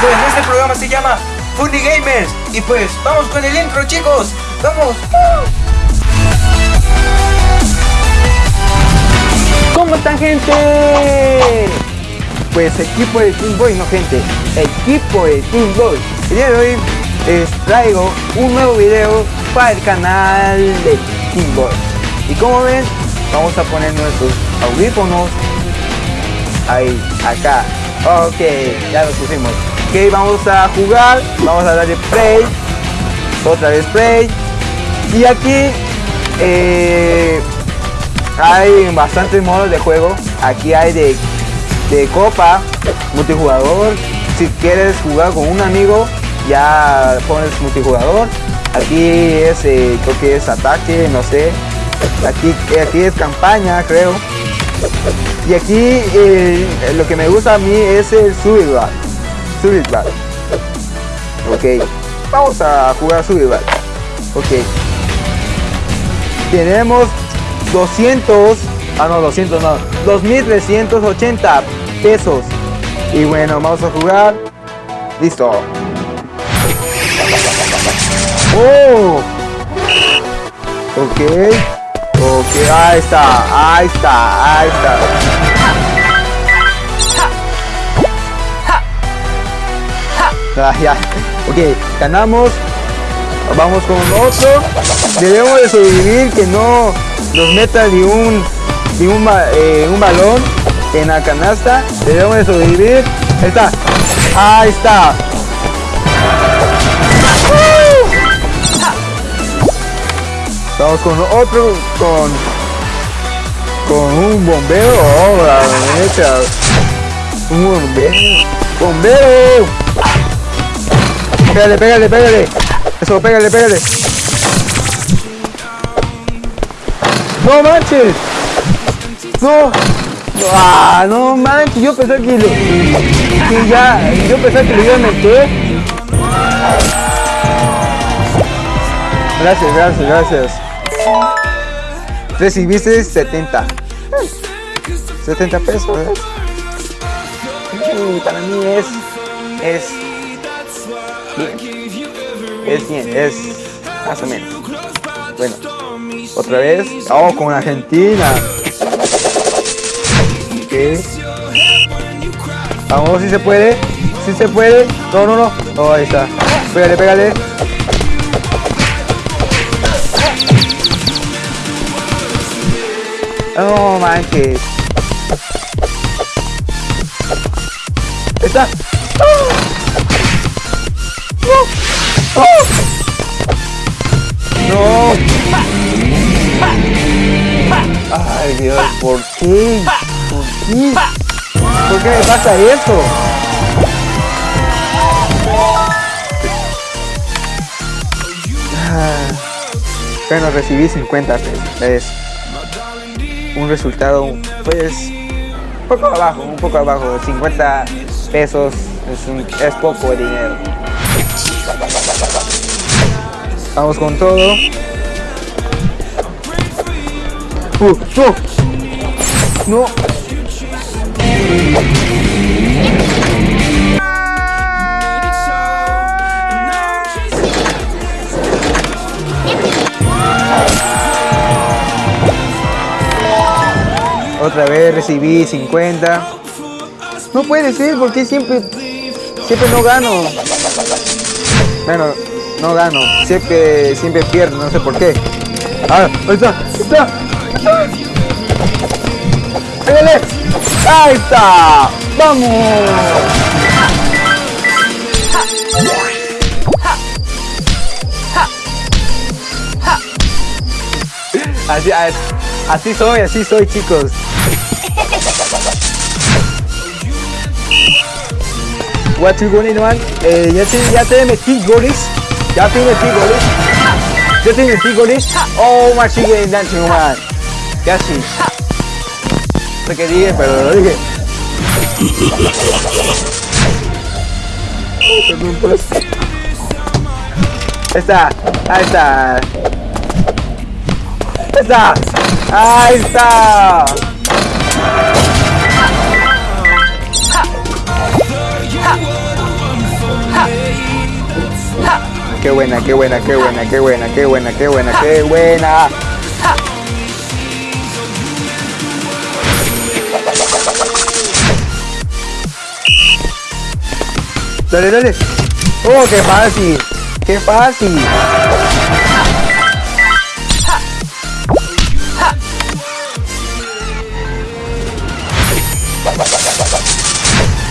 Pues este programa se llama Funny Gamers y pues vamos con el intro chicos, vamos. ¿Cómo están gente? Pues equipo de Team Boy, no gente, equipo de Team Boy. El día de hoy les traigo un nuevo video para el canal de Team Boy. Y como ven, vamos a poner nuestros audífonos ahí, acá. Ok, ya los pusimos. Ok, vamos a jugar, vamos a darle play, otra vez play. Y aquí eh, hay bastantes modos de juego. Aquí hay de, de copa, multijugador. Si quieres jugar con un amigo, ya pones multijugador. Aquí es, eh, creo que es ataque, no sé. Aquí, aquí es campaña, creo. Y aquí eh, lo que me gusta a mí es el Survival. Survival. Ok. Vamos a jugar Survival. Ok. Tenemos 200, ah no, 200 no, 2380 pesos. Y bueno, vamos a jugar. Listo. Oh. Ok. Ahí está, ahí está, ahí está. Ah, ya. Ok, ganamos. Vamos con otro. Debemos de sobrevivir que no nos meta ni un ni un, eh, un balón en la canasta. Debemos de sobrevivir. Ahí está. Ahí está. Vamos con otro con con un bombero. Oh, la. Un bombero. Bombero. Pégale, pégale, pégale. Eso, pégale, pégale. No manches. No. Ah, no manches. Yo pensé que lo. Que ya. Yo pensé que lo iba a meter. Gracias, gracias, gracias. Recibiste 70. 70 pesos. ¿eh? Para mí es. Es. Bien. Es bien, es más o menos. Bueno, otra vez. Oh, con Argentina. Ok. Vamos, si se puede. Si se puede. No, no, no. Oh, ahí está. Pégale, pégale. No manches. Está. No. Ay Dios, ¿por qué? ¿Por qué? ¿Por qué me pasa esto? Ah, Bueno, recibí 50 pesos. Un resultado, pues, un poco abajo, un poco abajo. 50 pesos es, un- es poco dinero. Vamos con todo. Uh, no. No. Otra vez recibí 50. No puede ser porque siempre siempre no gano. Bueno, no gano. Siempre siempre pierdo, no sé por qué. Ah, ahí está, ahí está. ¡Pégale! ¡Ahí está! ¡Vamos! Así, así soy, así soy, chicos. What you going man? Eh, ya te, ya te metí goles. Ya te metí goles. Ya te metí goles. Oh, my sigue dancing man. No sé qué dije, pero lo dije. Ahí está, ahí está. Ahí está. Ahí está. Qué buena, qué buena, qué buena, qué buena, qué buena, qué buena, qué buena. Dale, dale. Oh, qué fácil. Qué fácil.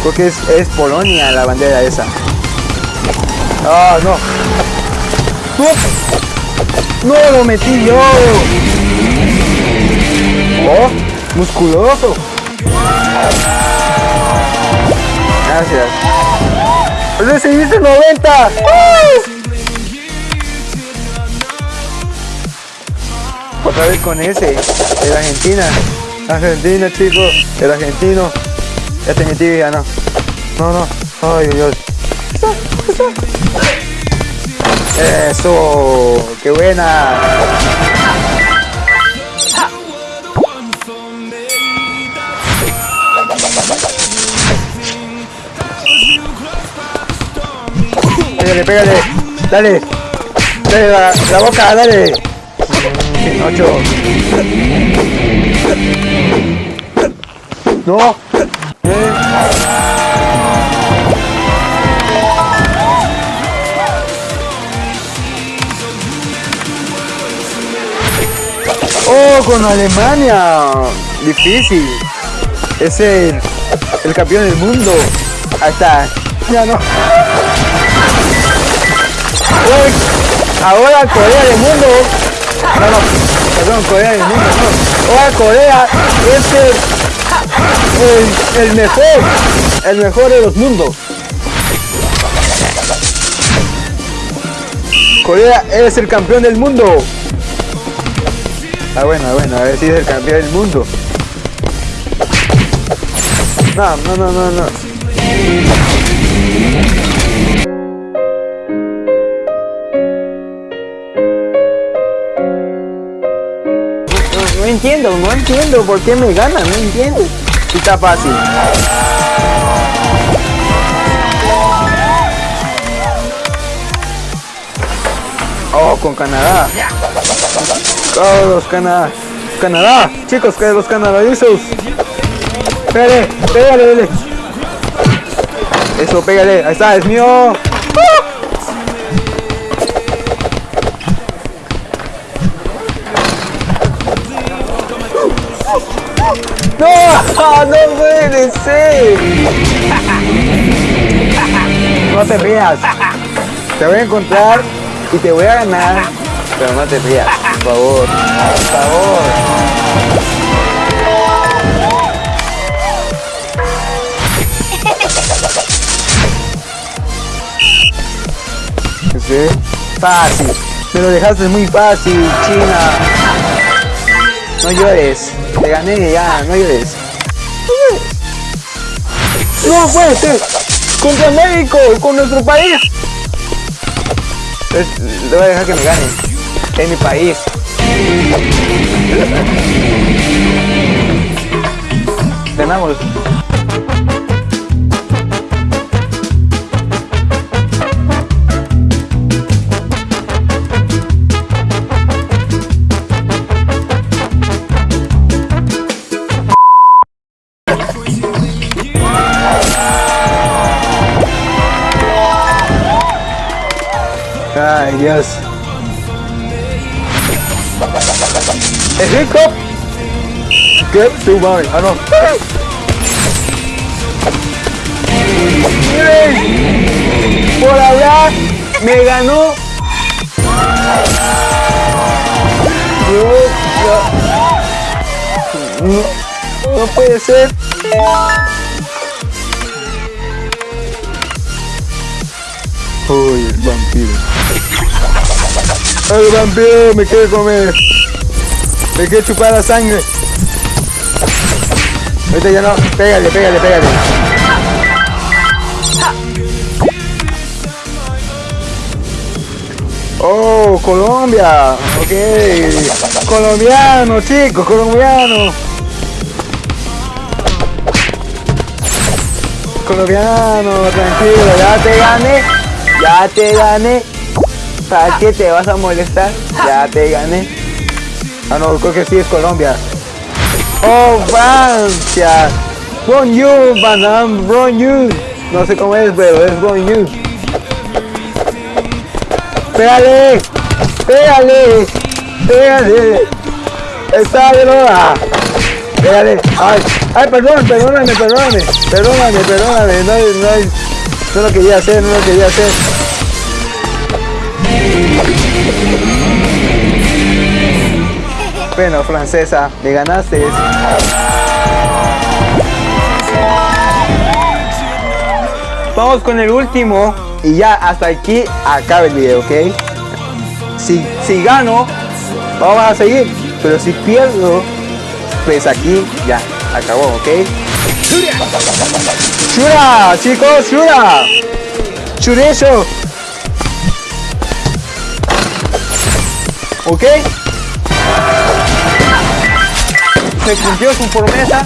Creo que es, es Polonia la bandera esa. Ah, no. No, no lo metí yo. Oh, musculoso. Gracias. Recibiste 90. Otra vez con ese. El Argentina. Argentina, chicos. El argentino. Ya te metí, ya no. No, no. Ay, Dios. Eso. Qué buena. Pégale, pégale. Dale. Dale la, la boca, dale. Mm, Ocho. No. Con Alemania. Difícil. Es el, campeón del mundo. Está. Ya no. Ahora Corea del mundo. No, no. Perdón, Corea del mundo. No. Ahora Corea es el, el mejor. El mejor de los mundos. Corea es el campeón del mundo. Ah, bueno, bueno, a ver si es el campeón del mundo. No, no, no, no, no. No, entiendo, no entiendo por qué me gana, no entiendo. Está fácil. Oh, con Canadá. Oh, los Canadá. Canadá, chicos, que los canadazos. Pégale, pégale, dale. Eso, pégale. Ahí está, es mío. No, no puede ser. No te rías. Te voy a encontrar y te voy a ganar. Pero no te rías, favor. Por favor. Fácil. Me lo dejaste muy fácil, China. No llores. Te gané ya, no llores. No puede ser. Contra México, con nuestro país. Es- le voy a dejar que me gane. Es mi país. Ganamos. Ay, Dios. ¿Es rico? ¿Qué? Tu madre. Ah, no. Miren, por hablar me ganó. No, no, puede ser. Uy, el vampiro. El vampiro me quiere comer. Me quiere chupar la sangre. Ahorita ya no. Pégale, pégale, pégale. Oh, Colombia. Ok. Colombiano, chicos, colombiano. Colombiano, tranquilo, ya te gané. Ya te gané. ¿Para qué te vas a molestar? Ya te gané. Ah, no, creo que sí es Colombia. Oh, Francia. Bonjour, madame, bonjour. No sé cómo es, pero es bonjour. Pégale, pégale, pégale. Está de loa. Pégale. Ay, ay, perdón, perdóname, perdóname. Perdóname, perdóname. No, no, no lo quería hacer, no lo quería hacer. Bueno, francesa, me ganaste. Vamos con el último y ya hasta aquí acaba el video, ¿ok? Si, si gano, vamos a seguir, pero si pierdo, pues aquí ya acabó, ¿ok? ¡Shura! chicos, Shura. Chureso. ¿Ok? Se cumplió su promesa.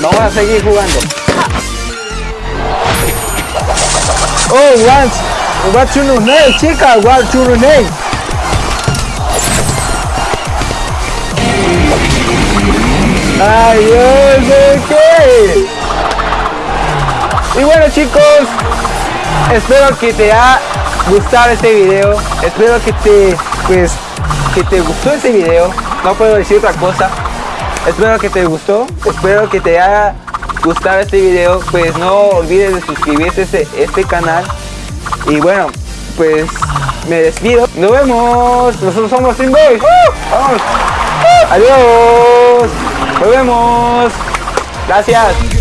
Vamos a seguir jugando. Oh, what's, what's your name, chica? What's your name? Ay, sé qué. Y bueno chicos, espero que te haya gustado este video. Espero que te, pues, que te gustó este video. No puedo decir otra cosa. Espero que te gustó. Espero que te haya gustado este video. Pues no olvides de suscribirte a este, este canal. Y bueno, pues me despido. Nos vemos. Nosotros somos Team Boys. Vamos. Adiós. Nos vemos. Gracias.